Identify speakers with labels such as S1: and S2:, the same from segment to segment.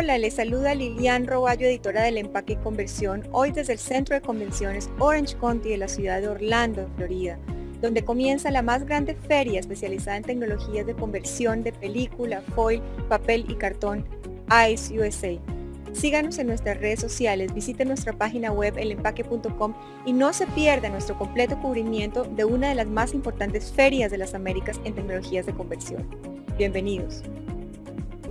S1: Hola, les saluda Lilian Roballo, editora del Empaque y Conversión, hoy desde el Centro de Convenciones Orange County de la ciudad de Orlando, Florida, donde comienza la más grande feria especializada en tecnologías de conversión de película, foil, papel y cartón, ICE USA. Síganos en nuestras redes sociales, visite nuestra página web elempaque.com y no se pierda nuestro completo cubrimiento de una de las más importantes ferias de las Américas en tecnologías de conversión. Bienvenidos.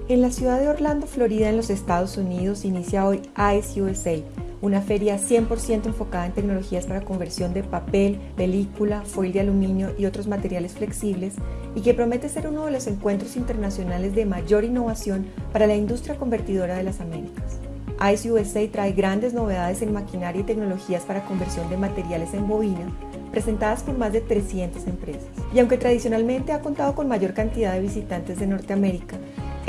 S2: En la ciudad de Orlando, Florida, en los Estados Unidos, inicia hoy ICE una feria 100% enfocada en tecnologías para conversión de papel, película, foil de aluminio y otros materiales flexibles y que promete ser uno de los encuentros internacionales de mayor innovación para la industria convertidora de las Américas. ICE trae grandes novedades en maquinaria y tecnologías para conversión de materiales en bobina, presentadas por más de 300 empresas. Y aunque tradicionalmente ha contado con mayor cantidad de visitantes de Norteamérica,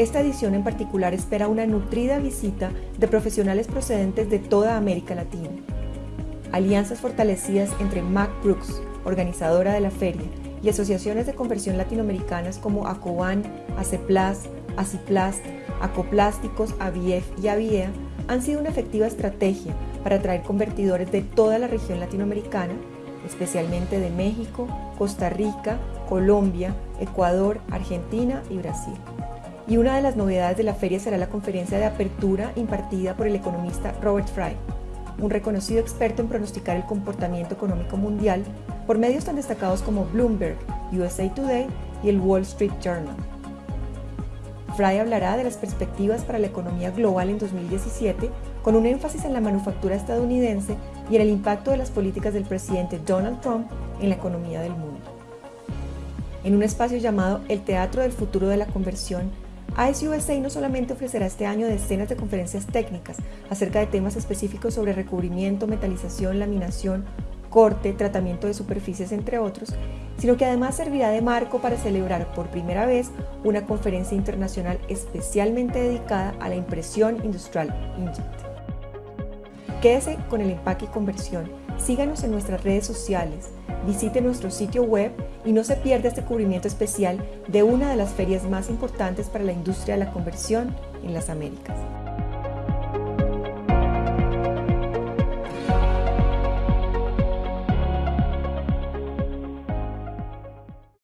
S2: esta edición en particular espera una nutrida visita de profesionales procedentes de toda América Latina. Alianzas fortalecidas entre Mac Brooks, organizadora de la feria, y asociaciones de conversión latinoamericanas como Acoban, Aceplas, Aciplast, Acoplásticos, Avief y Aviea han sido una efectiva estrategia para atraer convertidores de toda la región latinoamericana, especialmente de México, Costa Rica, Colombia, Ecuador, Argentina y Brasil y una de las novedades de la feria será la conferencia de apertura impartida por el economista Robert Fry, un reconocido experto en pronosticar el comportamiento económico mundial por medios tan destacados como Bloomberg, USA Today y el Wall Street Journal. Fry hablará de las perspectivas para la economía global en 2017 con un énfasis en la manufactura estadounidense y en el impacto de las políticas del presidente Donald Trump en la economía del mundo. En un espacio llamado El Teatro del Futuro de la Conversión, ISUSA no solamente ofrecerá este año decenas de conferencias técnicas acerca de temas específicos sobre recubrimiento, metalización, laminación, corte, tratamiento de superficies, entre otros, sino que además servirá de marco para celebrar por primera vez una conferencia internacional especialmente dedicada a la impresión industrial Inkjet. Quédese con el empaque y conversión. Síganos en nuestras redes sociales visite nuestro sitio web y no se pierda este cubrimiento especial de una de las ferias más importantes para la industria de la conversión en las Américas.